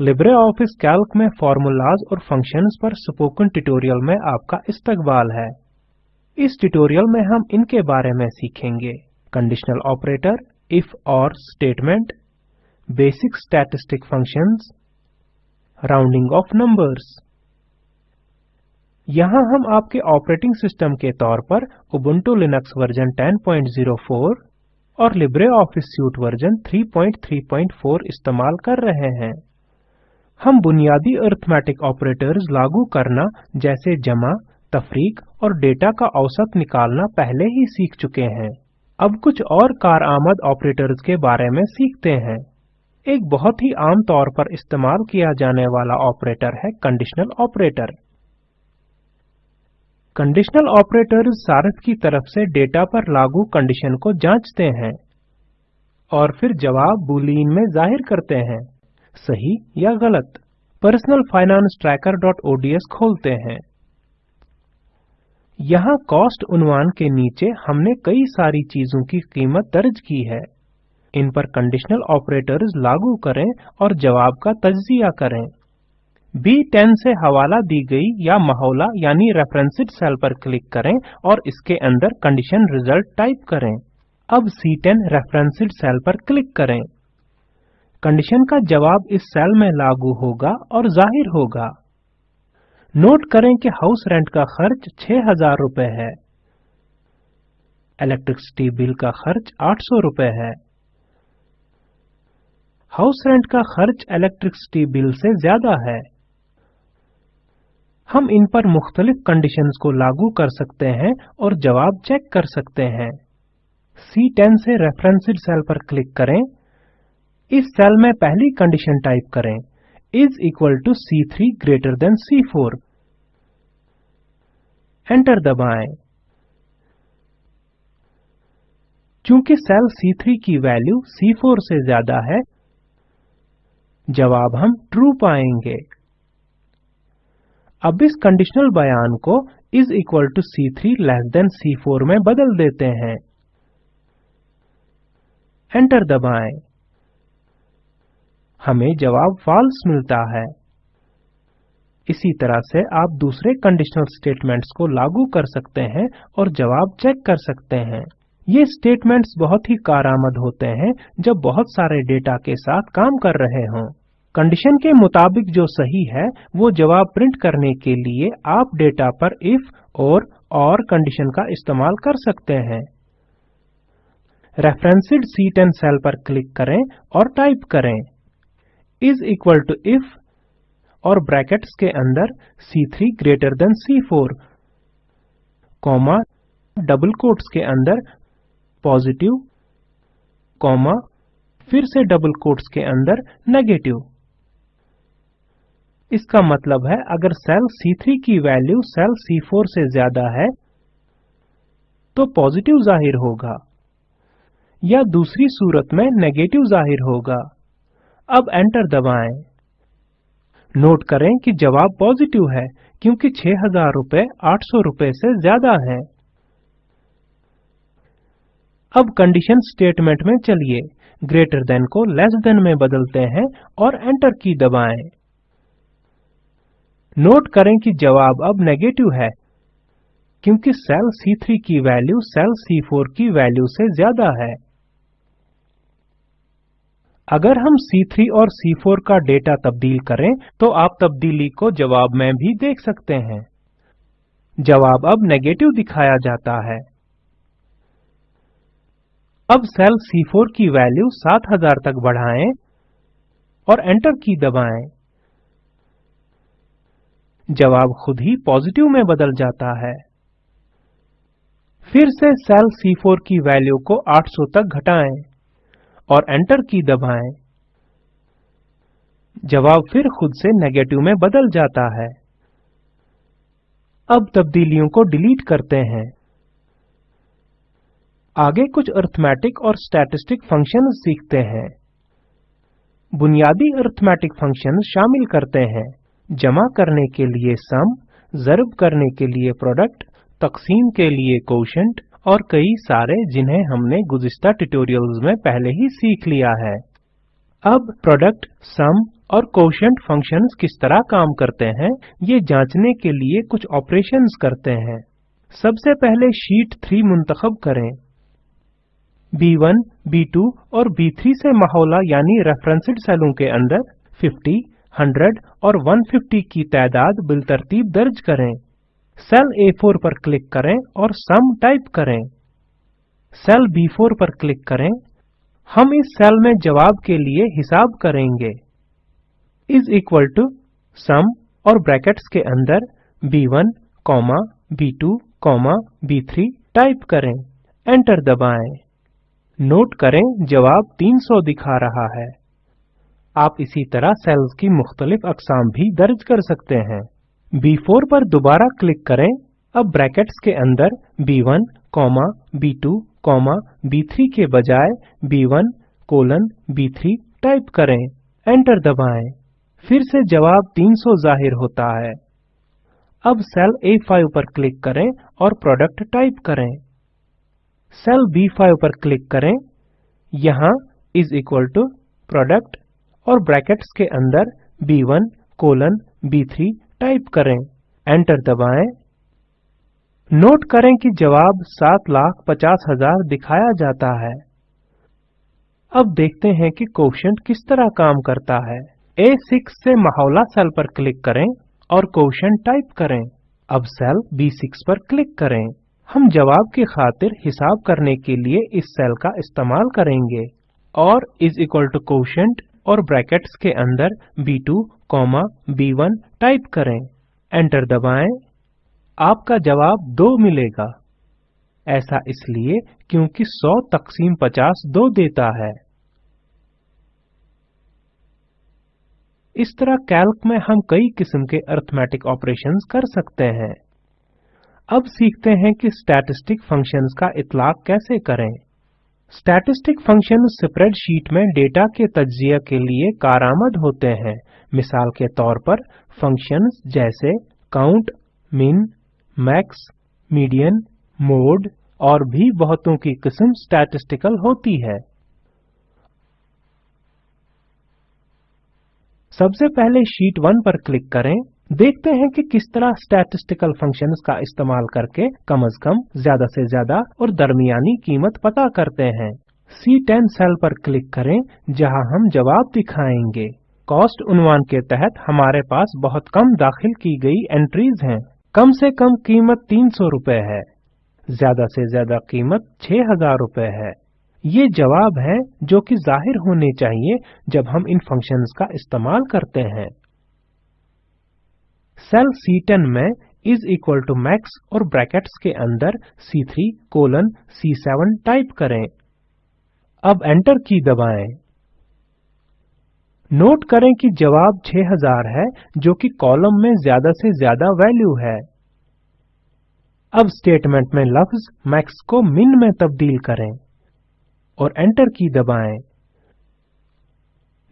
LibreOffice Calc में formulas और functions पर स्पोकन ट्यूटोरियल में आपका इस्तकबाल है। इस ट्यूटोरियल में हम इनके बारे में सीखेंगे। कंडीशनल ऑपरेटर, if और statement basic statistic functions rounding off numbers यहाँ हम आपके ऑपरेटिंग सिस्टम के तौर पर उबुंटू लिनक्स वर्जन 1004 और LibreOffice सूट वर्जन 334 इस्तेमाल कर रहे हैं। हम बुनियादी अरिथमेटिक ऑपरेटर्स लागू करना, जैसे जमा, तफरीक और डेटा का औसत निकालना पहले ही सीख चुके हैं। अब कुछ और कारआमद ऑपरेटर्स के बारे में सीखते हैं। एक बहुत ही आम तौर पर इस्तेमाल किया जाने वाला ऑपरेटर है कंडीशनल ऑपरेटर। कंडीशनल ऑपरेटर्स सारथ की तरफ़ से डेटा पर लागू कंडीशन को जांचते हैं और फिर जवाब बूलियन में ज़ाहिर करते हैं। सही या गलत? पर्सनल फाइनेंस trackerओडीएस खोलते हैं। यहाँ कॉस्ट उन्वान के नीचे हमने कई सारी चीज़ों की कीमत दर्ज की है। इन पर कंडीशनल ऑपरेटर्स लागू करें और जवाब का तजिया करें। B10 से हवाला दी गई या महोला यानी रेफरेंस्ड सेल पर क्लिक करें और इसके अंदर कंडीशन रिज़ल्ट टाइप करें। अब C10 रेफरेंस्ड सेल पर क्लिक करें। कंडीशन का जवाब इस सेल में लागू होगा और ज़ाहिर होगा। नोट करें कि हाउस रेंट का खर्च 6000 रुपए है। इलेक्ट्रिसिटी बिल का खर्च 800 रुपए है। हाउस रेंट का खर्च इलेक्ट्रिसिटी बिल से ज़्यादा है। हम इन पर मुख्तलिफ़ कंडीशंस को लागू कर सकते हैं और जवाब चेक कर सकते हैं। C10 से रेफरेंस्ड सेल पर क्लिक करें। इस सेल में पहली कंडीशन टाइप करें। is equal to C3 greater than C4 enter दबाएँ। चूँकि सेल C3 की वैल्यू C4 से ज़्यादा है, जवाब हम ट्रू पाएँगे। अब इस कंडीशनल बयान को is equal to C3 less than C4 में बदल देते हैं। एंटर दबाएँ। हमें जवाब फॉल्स मिलता है। इसी तरह से आप दूसरे कंडीशनल स्टेटमेंट्स को लागू कर सकते हैं और जवाब चेक कर सकते हैं। ये स्टेटमेंट्स बहुत ही कारआमद होते हैं जब बहुत सारे डेटा के साथ काम कर रहे हों। कंडीशन के मुताबिक जो सही है, वो जवाब प्रिंट करने के लिए आप डेटा पर इफ़ और और कंडीशन का इस्तेमाल कर सकते हैं। रेफरेंस्ड C10 सेल पर क्लिक करें और टाइप करें। Is इक्वल टू इफ़ और ब्रैकेट्स के अंदर C3 greater than C4 comma double quotes के अंदर पॉजिटिव कॉमा फिर से डबल कोट्स के अंदर नेगेटिव इसका मतलब है अगर सेल C3 की वैल्यू सेल C4 से ज़्यादा है तो पॉजिटिव ज़ाहिर होगा या दूसरी सूरत में नेगेटिव ज़ाहिर होगा। अब एंटर दबाएँ। नोट करें कि जवाब पॉजिटिव है, क्योंकि 6000 रुपए 800 रुपए से ज़्यादा है। अब कंडीशन स्टेटमेंट में चलिए। ग्रेटर देन को लेस देन में बदलते हैं और एंटर की दबाएँ। नोट करें कि जवाब अब नेगेटिव है, क्योंकि सेल C3 की वैल्यू सेल C4 की वैल्यू से ज़्यादा है। अगर हम C3 और C4 का डेटा तब्दील करें तो आप तब्दीली को जवाब में भी देख सकते हैं। जवाब अब नेगेटिव दिखाया जाता है। अब सेल C4 की वैल्यू 7000 तक बढ़ाएँ और एंटर की दबाएँ। जवाब खुद ही पॉजिटिव में बदल जाता है। फिर से सेल C4 की वैल्यू को 800 तक घटाएँ। और एंटर की दबाएँ। जवाब फिर खुद से नेगेटिव में बदल जाता है। अब तब्दीलियों को डिलीट करते हैं। आगे कुछ अरिथमेटिक और स्टैटिस्टिक फ़ंक्शन सीखते हैं। बुनियादी अरिथमेटिक फ़ंक्शन शामिल करते हैं। जमा करने के लिए सम ज़र्ब करने के लिए प्रोडक्ट तकसीम के लिए कोशेंट और कई सारे जिन्हें हमने गुज़िस्ता ट्यूटोरियल्स में पहले ही सीख लिया है। अब प्रोडक्ट सम और कोशेंट फ़ंक्शंस किस तरह काम करते हैं ये जांचने के लिए कुछ ऑपरेशंस करते हैं। सबसे पहले शीट 3 मुंतखब करें। B1, B2 और B3 से महोला यानी रेफरेंस्ड सेलों के अंदर 50, 100 और 150 की तादाद बिलतरतीब दर्ज करें। सेल A4 पर क्लिक करें और सम टाइप करें। सेल B4 पर क्लिक करें। हम इस सेल में जवाब के लिए हिसाब करेंगे। इज़ इक्वल टू सम और ब्रैकेट्स के अंदर B1, comma B2, comma B3 type करें। एंटर दबाएँ। नोट करें जवाब 300 दिखा रहा है। आप इसी तरह सेल्स की मुख्तलिफ़ अकसाम भी दर्ज कर सकते हैं। B4 पर दोबारा क्लिक करें। अब ब्रैकेट्स के अंदर B1, comma B2, comma B3 के बजाय B1, कोलन B3 टाइप करें। एंटर दबाएँ। फिर से जवाब 300 ज़ाहिर होता है। अब सेल A5 पर क्लिक करें और प्रोडक्ट टाइप करें। सेल B5 पर क्लिक करें। यहाँ इज़ इक्वल टू प्रोडक्ट और ब्रैकेट्स के अंदर B1 कोलन B3 टाइप करें, एंटर दबाएँ। नोट करें कि जवाब सात लाख पचास हज़ार दिखाया जाता है। अब देखते हैं कि कोशेंट किस तरह काम करता है। A6 से महोला सेल पर क्लिक करें और कोशेंट टाइप करें। अब सेल B6 पर क्लिक करें। हम जवाब की खातिर हिसाब करने के लिए इस सेल का इस्तेमाल करेंगे। और इज़ इक्वल टू कोशेंट और ब्रैकेट्स के अंदर B2, कॉमा B1 टाइप करें। एंटर दबाएँ। आपका जवाब 2 मिलेगा। ऐसा इसलिए क्योंकि 100 तकसीम 50 2 देता है। इस तरह कैल्क में हम कई किस्म के अरिथमेटिक ऑपरेशंस कर सकते हैं। अब सीखते हैं कि स्टैटिस्टिक फ़ंक्शंस का इतलाक कैसे करें। स्टैटिस्टिक फ़ंक्शन स्प्रेडशीट में डेटा के तज्जिया के लिए कारआमद होते हैं। मिसाल के तौर पर फ़ंक्शंस जैसे count min max median mode और भी बहुतों की किस्म स्टैटिस्टिकल होती है। सबसे पहले शीट 1 पर क्लिक करें। देखते हैं कि किस तरह स्टैटिस्टिकल फ़ंक्शंस का इस्तेमाल करके कम अज कम, ज़्यादा से ज़्यादा और दरमियानी कीमत पता करते हैं। C10 सेल पर क्लिक करें, जहाँ हम जवाब दिखाएँगे। कॉस्ट उन्वान के तहत हमारे पास बहुत कम दाखिल की गई एंट्रीज हैं। कम से कम कीमत 300 रुपए है। ज़्यादा से ज़्यादा कीमत 6000 रुपए है। ये जवाब हैं जो कि ज़ाहिर होने चाहिए जब हम इन फ़ंक्शंस का इस्तेमाल करते हैं। सेल C10 में इज़ इक्वल टू मैक्स और ब्रैकेट्स के अंदर C3 कोलन C7 टाइप करें। अब एंटर की दबाएँ। नोट करें कि जवाब 6000 है, जो कि कॉलम में ज़्यादा से ज़्यादा वैल्यू है। अब स्टेटमेंट में लफ्ज मैक्स को मिन में तब्दील करें और एंटर की दबाएँ।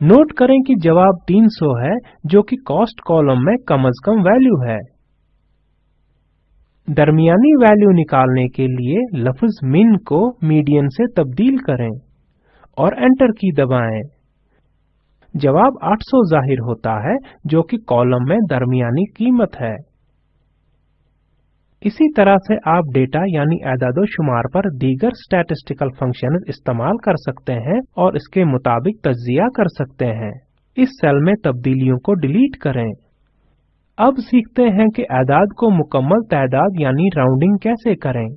नोट करें कि जवाब 300 है, जो कि कॉस्ट कॉलम में कम अज कम वैल्यू है। दरमियानी वैल्यू निकालने के लिए लफ्ज मिन को मीडियन से तब्दील करें और एंटर की दबाएँ। जवाब 800 ज़ाहिर होता है, जो कि कॉलम में दरमियानी कीमत है। इसी तरह से आप डेटा यानी एदादो शुमार पर दीगर स्टैटिस्टिकल फ़ंक्शन इस्तेमाल कर सकते हैं और इसके मुताबिक तज्जिया कर सकते हैं। इस सेल में तब्दीलियों को डिलीट करें। अब सीखते हैं कि एदाद को मुकम्मल तादाद यानी राउंडिंग कैसे करें।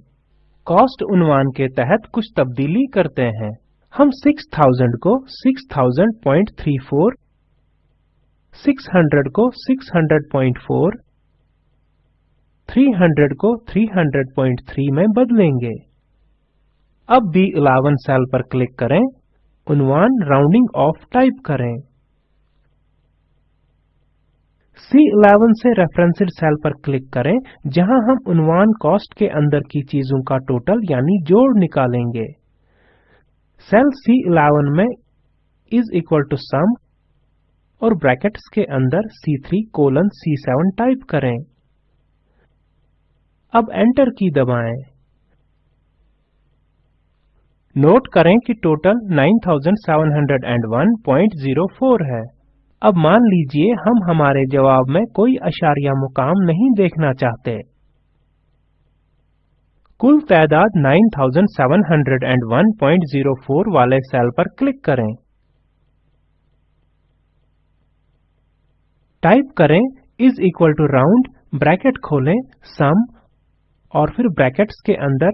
कॉस्ट उन्वान के तहत कुछ तब्दीली करते हैं। हम 6000 को 6000.34 600 को 600.4 300 को 300.3 में बदलेंगे। अब B11 सेल पर क्लिक करें, उन्वान राउंडिंग ऑफ़ टाइप करें। C11 से रेफरेंस्ड सेल पर क्लिक करें, जहाँ हम उन्वान कॉस्ट के अंदर की चीज़ों का टोटल यानी जोड़ निकालेंगे। सेल C11 में इज़ इक्वल टू सम और ब्रैकेट्स के अंदर C3 कोलन C7 टाइप करें। अब एंटर की दबाएँ। नोट करें कि टोटल 9701.04 है। अब मान लीजिए हम हमारे जवाब में कोई अशारिया मुकाम नहीं देखना चाहते। कुल तादाद 9701.04 वाले सेल पर क्लिक करें। टाइप करें is equal to round, bracket खोलें, सम और फिर ब्रैकेट्स के अंदर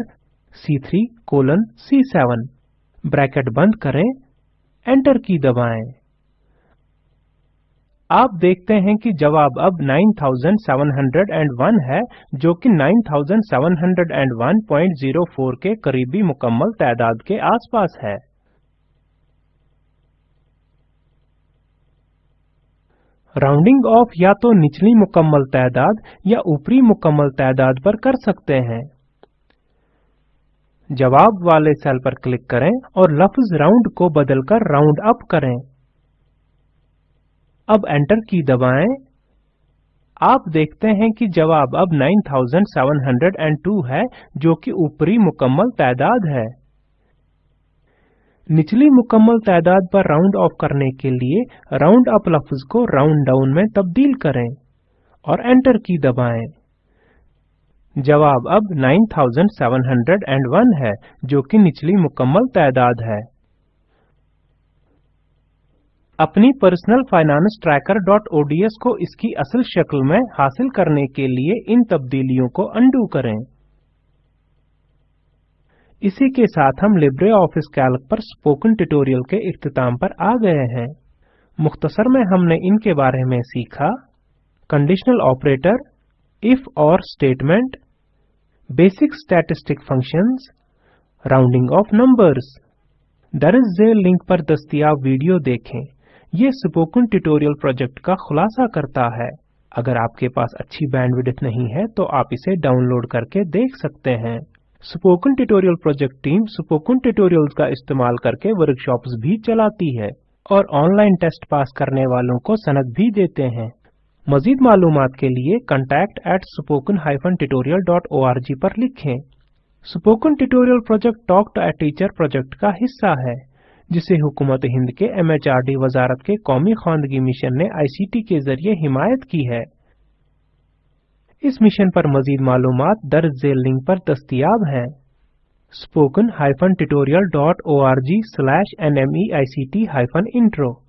C3 कोलन C7 ब्रैकेट बंद करें, एंटर की दबाएँ। आप देखते हैं कि जवाब अब 9701 है, जो कि 9701.04 के करीबी मुकम्मल तादाद के आसपास है। राउंडिंग ऑफ़ या तो निचली मुकम्मल तादाद या ऊपरी मुकम्मल तादाद पर कर सकते हैं। जवाब वाले सेल पर क्लिक करें और लफ्ज राउंड को बदलकर राउंड अप करें। अब एंटर की दबाएँ। आप देखते हैं कि जवाब अब 9702 है, जो कि ऊपरी मुकम्मल तादाद है। निचली मुकम्मल तादाद पर राउंड ऑफ़ करने के लिए राउंड अप लफ्ज को राउंड डाउन में तब्दील करें और एंटर की दबाएँ। जवाब अब 9701 है, जो कि निचली मुकम्मल तादाद है। अपनी पर्सनल फाइनेंस trackerओडीएस को इसकी असल शक्ल में हासिल करने के लिए इन तब्दीलियों को अंडू करें। इसी के साथ हम लिब्रे ऑफ़िस कैल्क पर स्पोकन ट्यूटोरियल के इख्तिताम पर आ गए हैं। मुख्तसर में हमने इनके बारे में सीखा कंडीशनल ऑपरेटर इफ़ और statement statistic functions, rounding of numbers. दरज झेल लिंक पर दस्तियाब वीडियो देखें। ये स्पोकन ट्यूटोरियल प्रोजेक्ट का खुलासा करता है। अगर आपके पास अच्छी बैंडविड्थ नहीं है तो आप इसे डाउनलोड करके देख सकते हैं। Spoken tutorial project team spoken tutorials का इस्तेमाल करके वर्कशॉप्स भी चलाती है और ऑनलाइन टेस्ट पास करने वालों को सनद भी देते हैं। मजीद मालूम के लिए contact at spoken tutorial.org पर लिखें। Spoken tutorial project talk to a teacher project का हिस्सा है, जिसे हुकूमत हिंद के एमएचआरडी वजारत के कौमी खानदगी मिशन ने आईसीटी के ज़रिए हिमायत की है। इस मिशन पर मजीद मालूम दर्ज झेल लिंक पर दस्तियाब हैं। I C T nmeict intro.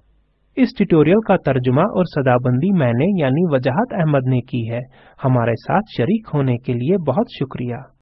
इस ट्यूटोरियल का तर्जुमा और सदाबंदी मैंने यानी वजाहत अहमद ने की है। हमारे साथ शरीक होने के लिए बहुत शुक्रिया।